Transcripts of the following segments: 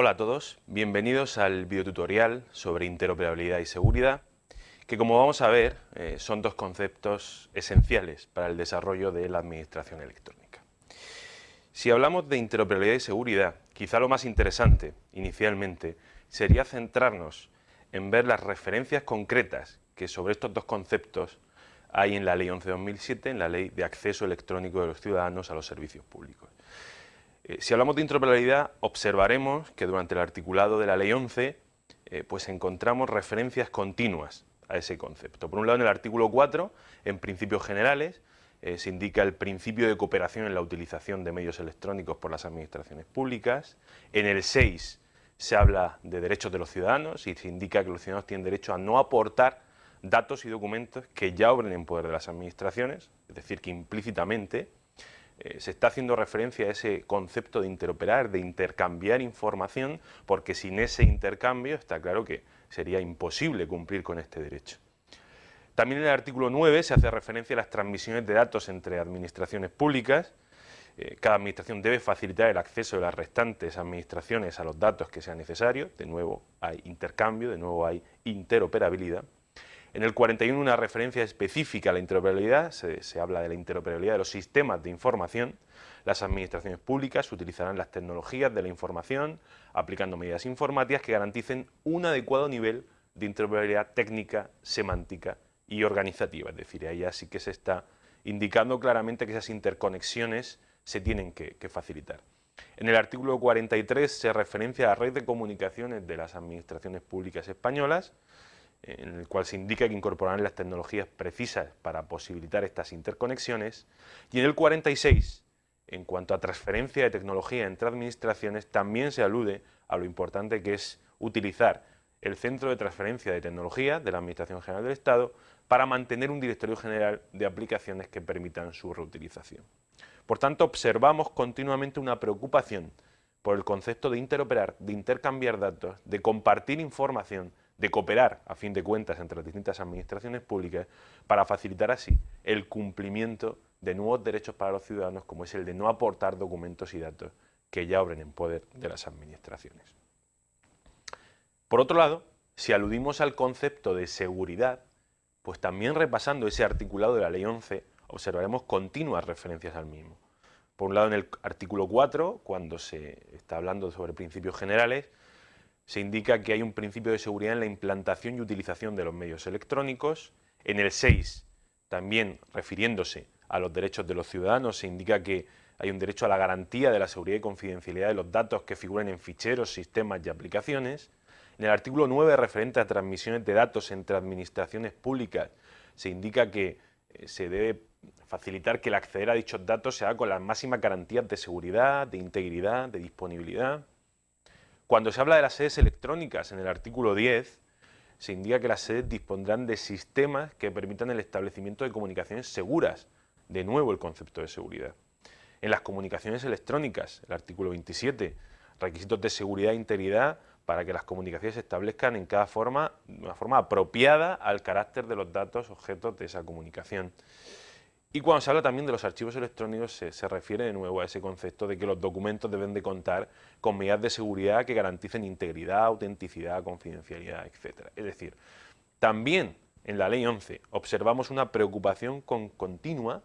Hola a todos, bienvenidos al videotutorial sobre interoperabilidad y seguridad, que como vamos a ver eh, son dos conceptos esenciales para el desarrollo de la administración electrónica. Si hablamos de interoperabilidad y seguridad, quizá lo más interesante, inicialmente, sería centrarnos en ver las referencias concretas que sobre estos dos conceptos hay en la Ley 11-2007, en la Ley de Acceso Electrónico de los Ciudadanos a los Servicios Públicos. Eh, si hablamos de interoperabilidad, observaremos que durante el articulado de la Ley 11 eh, pues encontramos referencias continuas a ese concepto. Por un lado, en el artículo 4, en principios generales, eh, se indica el principio de cooperación en la utilización de medios electrónicos por las administraciones públicas. En el 6 se habla de derechos de los ciudadanos y se indica que los ciudadanos tienen derecho a no aportar datos y documentos que ya obren en poder de las administraciones, es decir, que implícitamente eh, se está haciendo referencia a ese concepto de interoperar, de intercambiar información, porque sin ese intercambio está claro que sería imposible cumplir con este derecho. También en el artículo 9 se hace referencia a las transmisiones de datos entre administraciones públicas. Eh, cada administración debe facilitar el acceso de las restantes administraciones a los datos que sean necesarios. De nuevo hay intercambio, de nuevo hay interoperabilidad. En el 41 una referencia específica a la interoperabilidad, se, habla de la interoperabilidad de los sistemas de información. Las administraciones públicas utilizarán las tecnologías de la información aplicando medidas informáticas que garanticen un adecuado nivel de interoperabilidad técnica, semántica y organizativa. Es decir, ahí ya sí que se está indicando claramente que esas interconexiones se tienen que, que facilitar. En el artículo 43 se referencia a la red de comunicaciones de las administraciones públicas españolas, en el cual se indica que incorporarán las tecnologías precisas para posibilitar estas interconexiones, y en el 46, en cuanto a transferencia de tecnología entre administraciones, también se alude a lo importante que es utilizar el Centro de Transferencia de Tecnología de la Administración General del Estado para mantener un directorio general de aplicaciones que permitan su reutilización. Por tanto, observamos continuamente una preocupación por el concepto de interoperar, de intercambiar datos, de compartir información, de cooperar, a fin de cuentas, entre las distintas administraciones públicas para facilitar así el cumplimiento de nuevos derechos para los ciudadanos, como es el de no aportar documentos y datos que ya obren en poder de las administraciones. Por otro lado, si aludimos al concepto de seguridad, pues también repasando ese articulado de la Ley 11, observaremos continuas referencias al mismo. Por un lado, en el artículo 4, cuando se está hablando sobre principios generales, se indica que hay un principio de seguridad en la implantación y utilización de los medios electrónicos. En el 6, también refiriéndose a los derechos de los ciudadanos, se indica que hay un derecho a la garantía de la seguridad y confidencialidad de los datos que figuren en ficheros, sistemas y aplicaciones. En el artículo 9, referente a transmisiones de datos entre administraciones públicas, se indica que eh, se debe facilitar que el acceder a dichos datos se haga con las máximas garantías de seguridad, de integridad, de disponibilidad. Cuando se habla de las sedes electrónicas en el artículo 10, se indica que las sedes dispondrán de sistemas que permitan el establecimiento de comunicaciones seguras, de nuevo el concepto de seguridad. En las comunicaciones electrónicas, el artículo 27, requisitos de seguridad e integridad para que las comunicaciones se establezcan en cada forma, de una forma apropiada al carácter de los datos objetos de esa comunicación. Y cuando se habla también de los archivos electrónicos se, refiere de nuevo a ese concepto de que los documentos deben de contar con medidas de seguridad que garanticen integridad, autenticidad, confidencialidad, etc. Es decir, también en la Ley 11 observamos una preocupación continua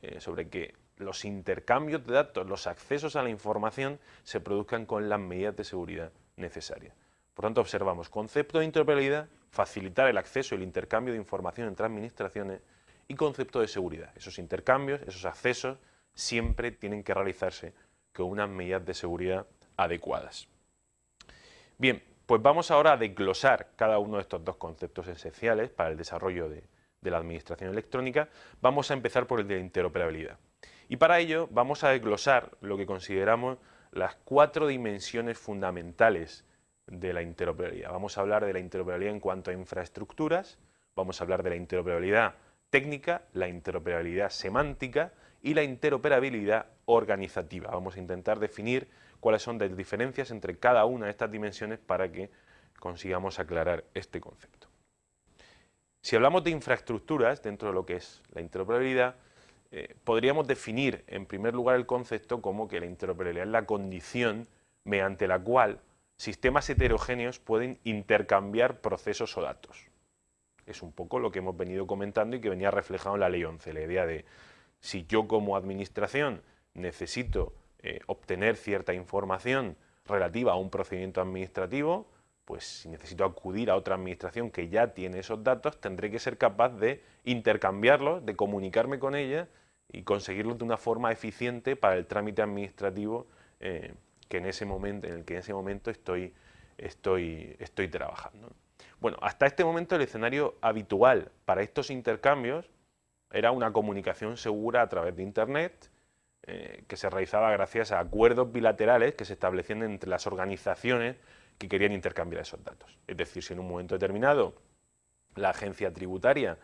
eh, sobre que los intercambios de datos, los accesos a la información se produzcan con las medidas de seguridad necesarias. Por tanto, observamos concepto de interoperabilidad, facilitar el acceso y el intercambio de información entre administraciones y concepto de seguridad. Esos intercambios, esos accesos, siempre tienen que realizarse con unas medidas de seguridad adecuadas. Bien, pues vamos ahora a desglosar cada uno de estos dos conceptos esenciales para el desarrollo de, la administración electrónica. Vamos a empezar por el de interoperabilidad. Y para ello vamos a desglosar lo que consideramos las cuatro dimensiones fundamentales de la interoperabilidad. Vamos a hablar de la interoperabilidad en cuanto a infraestructuras, vamos a hablar de la interoperabilidad técnica, la interoperabilidad semántica y la interoperabilidad organizativa. Vamos a intentar definir cuáles son las diferencias entre cada una de estas dimensiones para que consigamos aclarar este concepto. Si hablamos de infraestructuras dentro de lo que es la interoperabilidad, eh, podríamos definir en primer lugar el concepto como que la interoperabilidad es la condición mediante la cual sistemas heterogéneos pueden intercambiar procesos o datos. Es un poco lo que hemos venido comentando y que venía reflejado en la Ley 11, la idea de si yo como administración necesito eh, obtener cierta información relativa a un procedimiento administrativo, pues si necesito acudir a otra administración que ya tiene esos datos, tendré que ser capaz de intercambiarlos, de comunicarme con ella y conseguirlos de una forma eficiente para el trámite administrativo eh, que en ese momento, en el que en ese momento estoy, estoy, estoy trabajando. Bueno, hasta este momento el escenario habitual para estos intercambios era una comunicación segura a través de Internet, eh, que se realizaba gracias a acuerdos bilaterales que se establecían entre las organizaciones que querían intercambiar esos datos. Es decir, si en un momento determinado la agencia tributaria,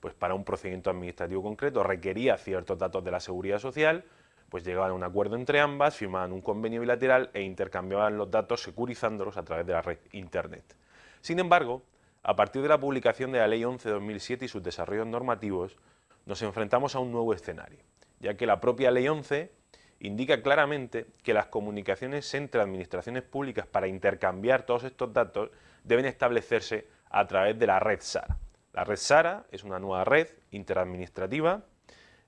pues para un procedimiento administrativo concreto, requería ciertos datos de la seguridad social, pues llegaban a un acuerdo entre ambas, firmaban un convenio bilateral e intercambiaban los datos securizándolos a través de la red Internet. Sin embargo, a partir de la publicación de la Ley 11-2007 y sus desarrollos normativos, nos enfrentamos a un nuevo escenario, ya que la propia Ley 11 indica claramente que las comunicaciones entre administraciones públicas para intercambiar todos estos datos deben establecerse a través de la red SARA. La red SARA es una nueva red interadministrativa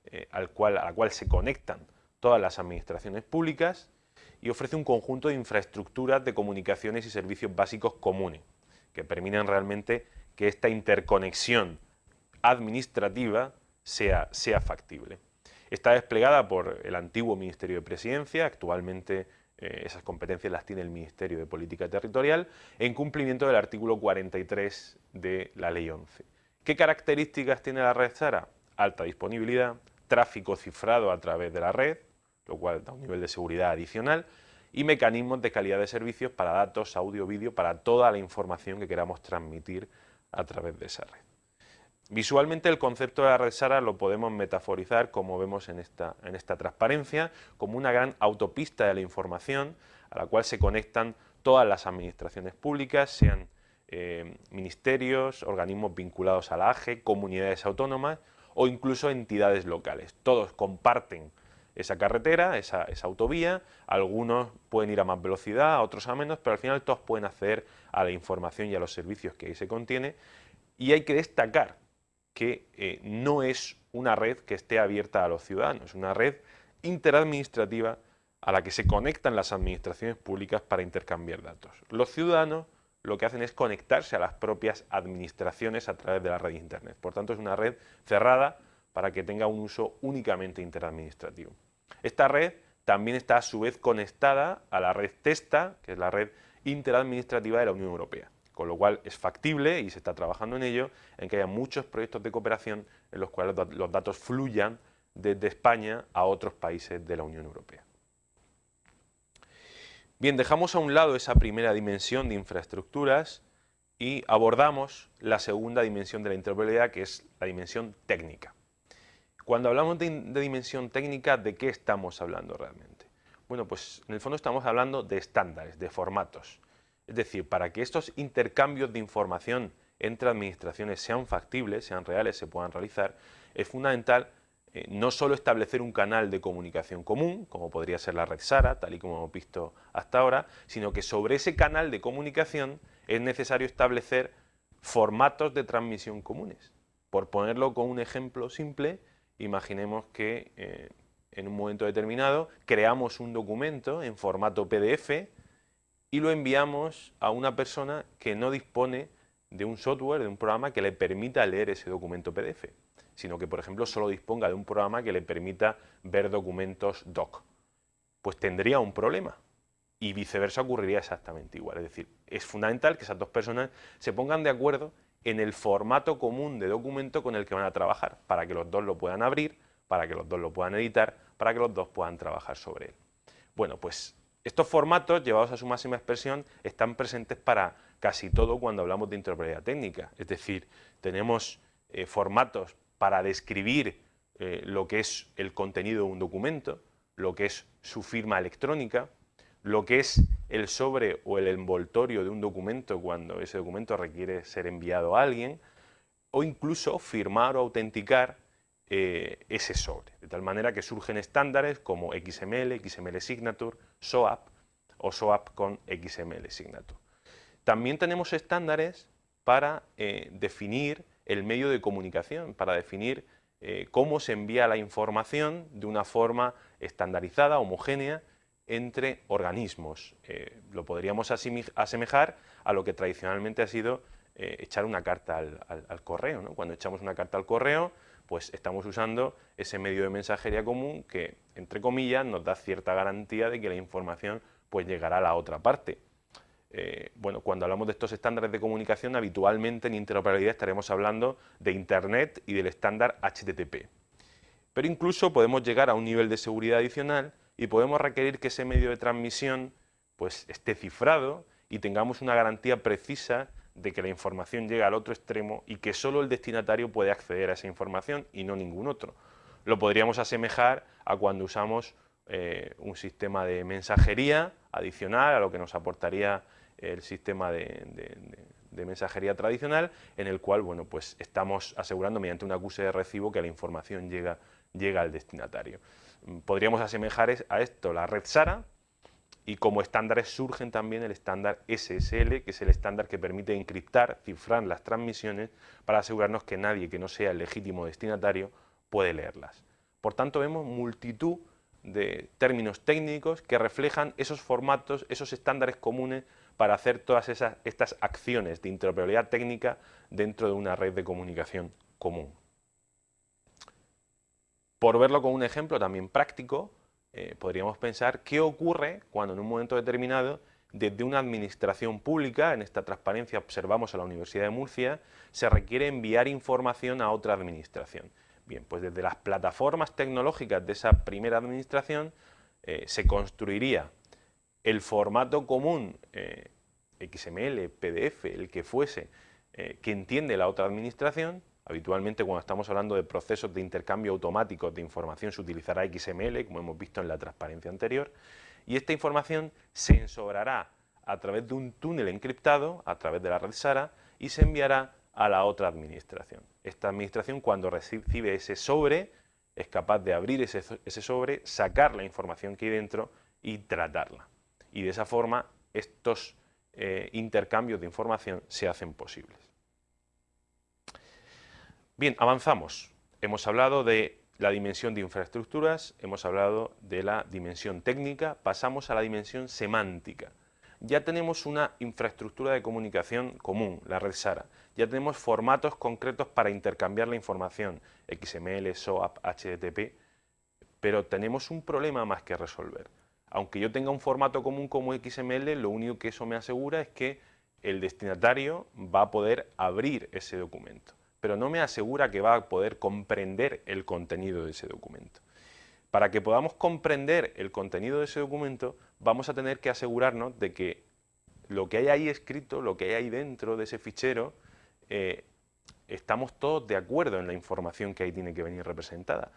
eh, al a la cual se conectan todas las administraciones públicas y ofrece un conjunto de infraestructuras de comunicaciones y servicios básicos comunes que permitan realmente que esta interconexión administrativa sea, sea factible. Está desplegada por el antiguo Ministerio de Presidencia, actualmente eh, esas competencias las tiene el Ministerio de Política Territorial, en cumplimiento del artículo 43 de la Ley 11. ¿Qué características tiene la red SARA? Alta disponibilidad, tráfico cifrado a través de la red, lo cual da un nivel de seguridad adicional, y mecanismos de calidad de servicios para datos, audio, vídeo, para toda la información que queramos transmitir a través de esa red. Visualmente el concepto de la red SARA lo podemos metaforizar, como vemos en esta, en esta transparencia, como una gran autopista de la información a la cual se conectan todas las administraciones públicas, sean eh, ministerios, organismos vinculados a la AGE, comunidades autónomas o incluso entidades locales. Todos comparten esa carretera, esa, autovía, algunos pueden ir a más velocidad, otros a menos, pero al final todos pueden acceder a la información y a los servicios que ahí se contiene y hay que destacar que eh, no es una red que esté abierta a los ciudadanos, es una red interadministrativa a la que se conectan las administraciones públicas para intercambiar datos. Los ciudadanos lo que hacen es conectarse a las propias administraciones a través de la red Internet. Por tanto, es una red cerrada para que tenga un uso únicamente interadministrativo. Esta red también está a su vez conectada a la red TESTA, que es la red interadministrativa de la Unión Europea con lo cual es factible, y se está trabajando en ello, en que haya muchos proyectos de cooperación en los cuales los datos fluyan desde España a otros países de la Unión Europea. Bien, dejamos a un lado esa primera dimensión de infraestructuras y abordamos la segunda dimensión de la interoperabilidad, que es la dimensión técnica. Cuando hablamos de, dimensión técnica, ¿de qué estamos hablando realmente? Bueno, pues en el fondo estamos hablando de estándares, de formatos. Es decir, para que estos intercambios de información entre administraciones sean factibles, sean reales, se puedan realizar, es fundamental eh, no solo establecer un canal de comunicación común, como podría ser la red SARA, tal y como hemos visto hasta ahora, sino que sobre ese canal de comunicación es necesario establecer formatos de transmisión comunes. Por ponerlo con un ejemplo simple, imaginemos que eh, en un momento determinado creamos un documento en formato PDF y lo enviamos a una persona que no dispone de un software, de un programa que le permita leer ese documento PDF, sino que, por ejemplo, solo disponga de un programa que le permita ver documentos doc. Pues tendría un problema y viceversa ocurriría exactamente igual. Es decir, es fundamental que esas dos personas se pongan de acuerdo en el formato común de documento con el que van a trabajar, para que los dos lo puedan abrir, para que los dos lo puedan editar, para que los dos puedan trabajar sobre él. Bueno, pues estos formatos, llevados a su máxima expresión, están presentes para casi todo cuando hablamos de interoperabilidad técnica. Es decir, tenemos eh, formatos para describir eh, lo que es el contenido de un documento, lo que es su firma electrónica, lo que es el sobre o el envoltorio de un documento cuando ese documento requiere ser enviado a alguien, o incluso firmar o autenticar eh, ese sobre, de tal manera que surgen estándares como XML, XML Signature, SOAP, o SOAP con XML Signature. También tenemos estándares para eh, definir el medio de comunicación, para definir eh, cómo se envía la información de una forma estandarizada, homogénea, entre organismos. Eh, lo podríamos asemejar a lo que tradicionalmente ha sido echar una carta al, correo. Cuando echamos una carta al correo, pues estamos usando ese medio de mensajería común que, entre comillas, nos da cierta garantía de que la información pues llegará a la otra parte. Eh, bueno, cuando hablamos de estos estándares de comunicación, habitualmente en interoperabilidad estaremos hablando de Internet y del estándar HTTP. Pero incluso podemos llegar a un nivel de seguridad adicional y podemos requerir que ese medio de transmisión pues, esté cifrado y tengamos una garantía precisa de que la información llega al otro extremo y que solo el destinatario puede acceder a esa información y no ningún otro. Lo podríamos asemejar a cuando usamos eh, un sistema de mensajería adicional a lo que nos aportaría el sistema de, mensajería tradicional, en el cual bueno, pues estamos asegurando mediante un acuse de recibo que la información llega, llega al destinatario. Podríamos asemejar a esto la red SARA, y como estándares surgen también el estándar SSL, que es el estándar que permite encriptar, cifrar las transmisiones para asegurarnos que nadie que no sea el legítimo destinatario puede leerlas. Por tanto, vemos multitud de términos técnicos que reflejan esos formatos, esos estándares comunes para hacer todas esas, estas acciones de interoperabilidad técnica dentro de una red de comunicación común. Por verlo con un ejemplo también práctico, eh, podríamos pensar qué ocurre cuando en un momento determinado desde una administración pública, en esta transparencia observamos a la Universidad de Murcia, se requiere enviar información a otra administración. Bien, pues desde las plataformas tecnológicas de esa primera administración eh, se construiría el formato común eh, XML, PDF, el que fuese, eh, que entiende la otra administración, habitualmente cuando estamos hablando de procesos de intercambio automático de información se utilizará XML, como hemos visto en la transparencia anterior, y esta información se ensobrará a través de un túnel encriptado, a través de la red SARA, y se enviará a la otra administración. Esta administración cuando recibe ese sobre es capaz de abrir ese, sobre, sacar la información que hay dentro y tratarla. Y de esa forma estos eh, intercambios de información se hacen posibles. Bien, avanzamos. Hemos hablado de la dimensión de infraestructuras, hemos hablado de la dimensión técnica, pasamos a la dimensión semántica ya tenemos una infraestructura de comunicación común, la red SARA. Ya tenemos formatos concretos para intercambiar la información, XML, SOAP, HTTP, pero tenemos un problema más que resolver. Aunque yo tenga un formato común como XML, lo único que eso me asegura es que el destinatario va a poder abrir ese documento, pero no me asegura que va a poder comprender el contenido de ese documento. Para que podamos comprender el contenido de ese documento, vamos a tener que asegurarnos de que lo que hay ahí escrito, lo que hay ahí dentro de ese fichero, eh, estamos todos de acuerdo en la información que ahí tiene que venir representada.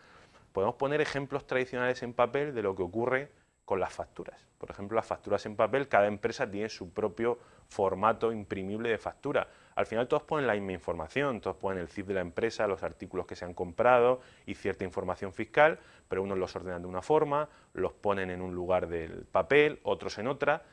Podemos poner ejemplos tradicionales en papel de lo que ocurre con las facturas. Por ejemplo, las facturas en papel, cada empresa tiene su propio formato imprimible de factura. Al final todos ponen la misma información, todos ponen el CIF de la empresa, los artículos que se han comprado y cierta información fiscal, pero unos los ordenan de una forma, los ponen en un lugar del papel, otros en otra.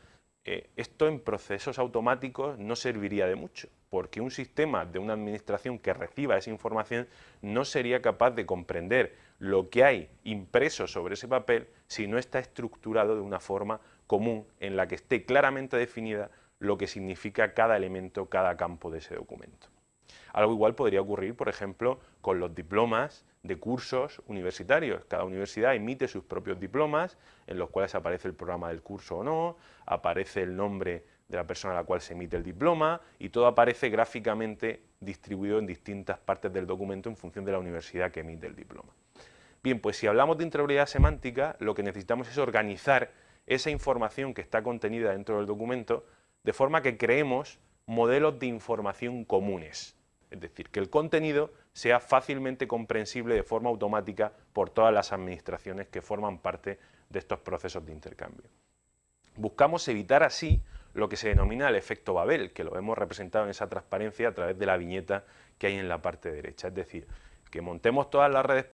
Eh, esto en procesos automáticos no serviría de mucho, porque un sistema de una administración que reciba esa información no sería capaz de comprender lo que hay impreso sobre ese papel si no está estructurado de una forma común en la que esté claramente definida lo que significa cada elemento, cada campo de ese documento. Algo igual podría ocurrir, por ejemplo, con los diplomas de cursos universitarios. Cada universidad emite sus propios diplomas, en los cuales aparece el programa del curso o no, aparece el nombre de la persona a la cual se emite el diploma y todo aparece gráficamente distribuido en distintas partes del documento en función de la universidad que emite el diploma. Bien, pues si hablamos de interoperabilidad semántica, lo que necesitamos es organizar esa información que está contenida dentro del documento de forma que creemos modelos de información comunes. Es decir, que el contenido sea fácilmente comprensible de forma automática por todas las administraciones que forman parte de estos procesos de intercambio. Buscamos evitar así lo que se denomina el efecto Babel, que lo hemos representado en esa transparencia a través de la viñeta que hay en la parte derecha. Es decir, que montemos todas las redes